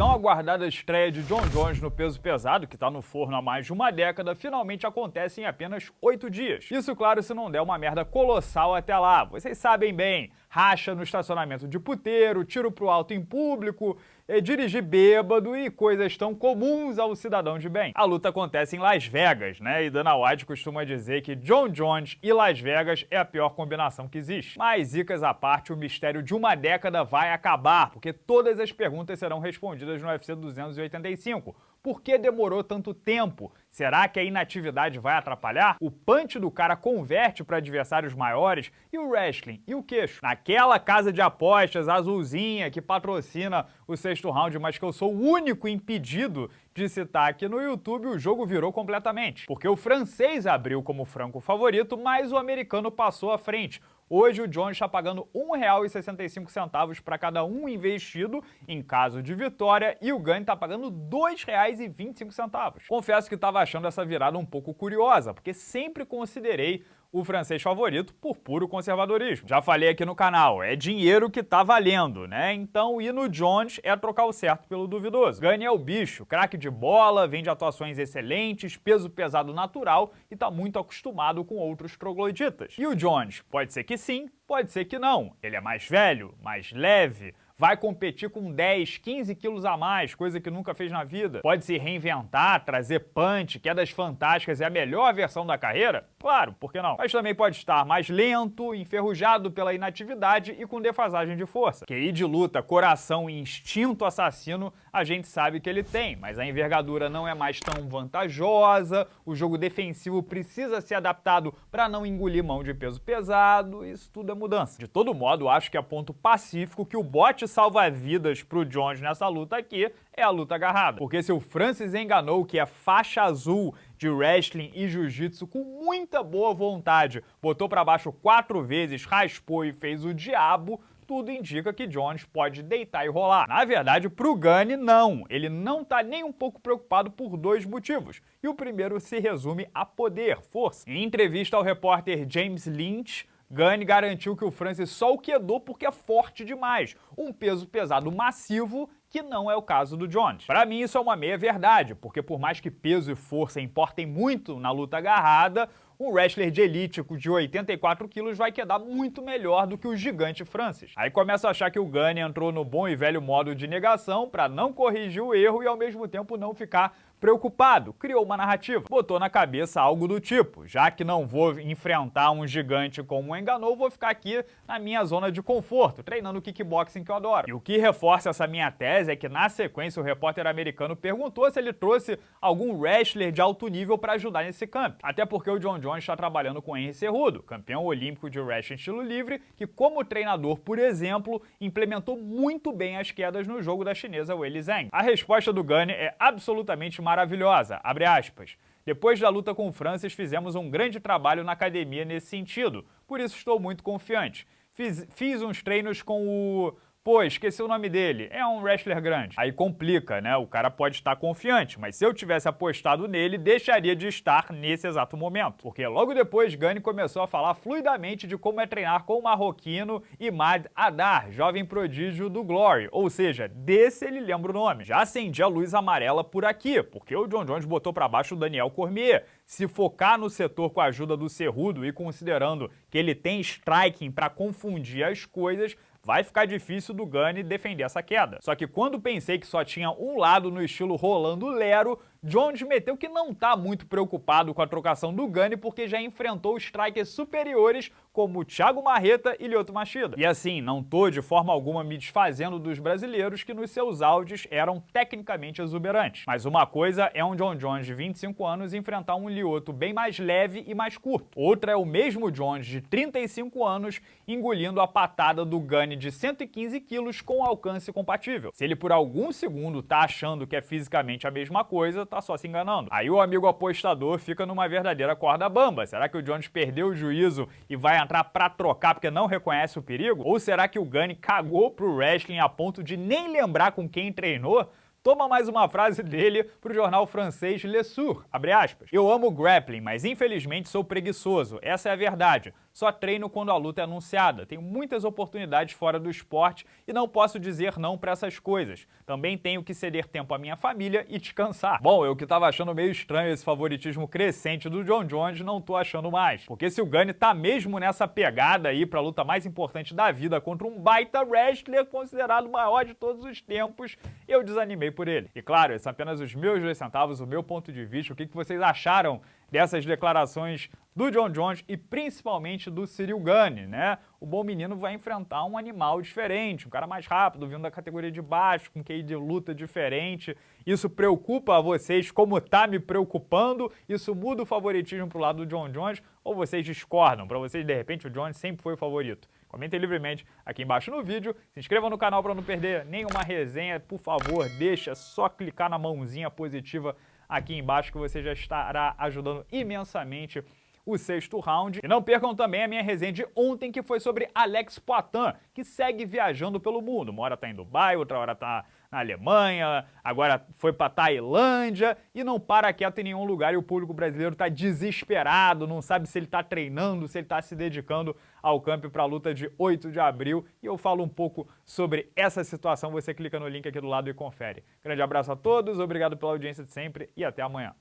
tão aguardada estreia de John Jones no peso pesado, que está no forno há mais de uma década, finalmente acontece em apenas oito dias. Isso, claro, se não der uma merda colossal até lá. Vocês sabem bem, racha no estacionamento de puteiro, tiro pro alto em público, é, dirigir bêbado e coisas tão comuns ao cidadão de bem. A luta acontece em Las Vegas, né? E Dana White costuma dizer que John Jones e Las Vegas é a pior combinação que existe. Mas, zicas à parte, o mistério de uma década vai acabar, porque todas as perguntas serão respondidas no UFC 285 por que demorou tanto tempo? Será que a inatividade vai atrapalhar? O punch do cara converte para adversários maiores? E o wrestling? E o queixo? Naquela casa de apostas azulzinha que patrocina o sexto round, mas que eu sou o único impedido de citar aqui no YouTube, o jogo virou completamente. Porque o francês abriu como franco favorito, mas o americano passou à frente. Hoje o Jones está pagando R$ 1,65 para cada um investido em caso de vitória e o ganho está pagando R$ 2,25. Confesso que estava achando essa virada um pouco curiosa, porque sempre considerei o francês favorito por puro conservadorismo. Já falei aqui no canal, é dinheiro que tá valendo, né? Então ir no Jones é trocar o certo pelo duvidoso. Gane é o bicho, craque de bola, vem de atuações excelentes, peso pesado natural e tá muito acostumado com outros trogloditas. E o Jones? Pode ser que sim, pode ser que não. Ele é mais velho, mais leve, vai competir com 10, 15 quilos a mais, coisa que nunca fez na vida. Pode se reinventar, trazer punch, quedas fantásticas, é a melhor versão da carreira? Claro, por que não? Mas também pode estar mais lento, enferrujado pela inatividade e com defasagem de força. QI de luta, coração e instinto assassino, a gente sabe que ele tem, mas a envergadura não é mais tão vantajosa, o jogo defensivo precisa ser adaptado para não engolir mão de peso pesado, isso tudo é mudança. De todo modo, acho que é ponto pacífico que o bote salva-vidas pro Jones nessa luta aqui é a luta agarrada. Porque se o Francis enganou que é faixa azul de wrestling e jiu-jitsu com muita boa vontade, botou para baixo quatro vezes, raspou e fez o diabo, tudo indica que Jones pode deitar e rolar. Na verdade, pro Gunny, não. Ele não tá nem um pouco preocupado por dois motivos. E o primeiro se resume a poder, força. Em entrevista ao repórter James Lynch, Gunn garantiu que o Francis só o quedou porque é forte demais, um peso pesado massivo que não é o caso do Jones. Para mim isso é uma meia verdade, porque por mais que peso e força importem muito na luta agarrada, um wrestler de elite de 84 quilos vai quedar muito melhor do que o gigante Francis. Aí começa a achar que o Gunny entrou no bom e velho modo de negação para não corrigir o erro e ao mesmo tempo não ficar Preocupado, criou uma narrativa. Botou na cabeça algo do tipo, já que não vou enfrentar um gigante como o Enganou, vou ficar aqui na minha zona de conforto, treinando kickboxing que eu adoro. E o que reforça essa minha tese é que na sequência o repórter americano perguntou se ele trouxe algum wrestler de alto nível para ajudar nesse camp. Até porque o John Jones está trabalhando com Henry Cerrudo, campeão olímpico de wrestling estilo livre, que como treinador, por exemplo, implementou muito bem as quedas no jogo da chinesa Weili Zhang. A resposta do Gunny é absolutamente maravilhosa, abre aspas. Depois da luta com o Francis, fizemos um grande trabalho na academia nesse sentido, por isso estou muito confiante. Fiz, fiz uns treinos com o Pô, esqueci o nome dele. É um wrestler grande. Aí complica, né? O cara pode estar confiante, mas se eu tivesse apostado nele, deixaria de estar nesse exato momento. Porque logo depois, Gani começou a falar fluidamente de como é treinar com o marroquino Imad Adar, jovem prodígio do Glory. Ou seja, desse ele lembra o nome. Já acendi a luz amarela por aqui, porque o John Jones botou para baixo o Daniel Cormier. Se focar no setor com a ajuda do Cerrudo e considerando que ele tem striking para confundir as coisas, vai ficar difícil do Gunny defender essa queda. Só que quando pensei que só tinha um lado no estilo rolando Lero, Jones meteu que não está muito preocupado com a trocação do Gunny porque já enfrentou strikers superiores como Thiago Marreta e Lyoto Machida. E assim, não tô de forma alguma me desfazendo dos brasileiros que nos seus áudios eram tecnicamente exuberantes. Mas uma coisa é um John Jones de 25 anos enfrentar um Lyoto bem mais leve e mais curto. Outra é o mesmo Jones de 35 anos engolindo a patada do Gunny de 115 quilos com alcance compatível. Se ele por algum segundo tá achando que é fisicamente a mesma coisa, tá só se enganando. Aí o amigo apostador fica numa verdadeira corda bamba. Será que o Jones perdeu o juízo e vai entrar pra trocar porque não reconhece o perigo? Ou será que o Gunny cagou pro wrestling a ponto de nem lembrar com quem treinou? Toma mais uma frase dele pro jornal francês Le Sour, abre aspas. Eu amo grappling, mas infelizmente sou preguiçoso, essa é a verdade. Só treino quando a luta é anunciada. Tenho muitas oportunidades fora do esporte e não posso dizer não para essas coisas. Também tenho que ceder tempo à minha família e descansar. Bom, eu que tava achando meio estranho esse favoritismo crescente do John Jones, não tô achando mais. Porque se o Gunny tá mesmo nessa pegada aí pra luta mais importante da vida contra um baita wrestler considerado o maior de todos os tempos, eu desanimei por ele. E claro, esses são apenas os meus dois centavos, o meu ponto de vista, o que vocês acharam dessas declarações do John Jones e principalmente do Cyril Gunn, né? O bom menino vai enfrentar um animal diferente, um cara mais rápido, vindo da categoria de baixo, com QI de luta diferente. Isso preocupa vocês como tá me preocupando? Isso muda o favoritismo pro lado do John Jones ou vocês discordam? Para vocês, de repente, o Jones sempre foi o favorito. Comentem livremente aqui embaixo no vídeo, se inscreva no canal para não perder nenhuma resenha, por favor, deixa só clicar na mãozinha positiva aqui embaixo que você já estará ajudando imensamente o sexto round. E não percam também a minha resenha de ontem, que foi sobre Alex Poitin, que segue viajando pelo mundo. Uma hora tá em Dubai, outra hora tá na Alemanha, agora foi para Tailândia e não para quieto em nenhum lugar e o público brasileiro está desesperado, não sabe se ele está treinando, se ele está se dedicando ao campo para a luta de 8 de abril e eu falo um pouco sobre essa situação, você clica no link aqui do lado e confere. Grande abraço a todos, obrigado pela audiência de sempre e até amanhã.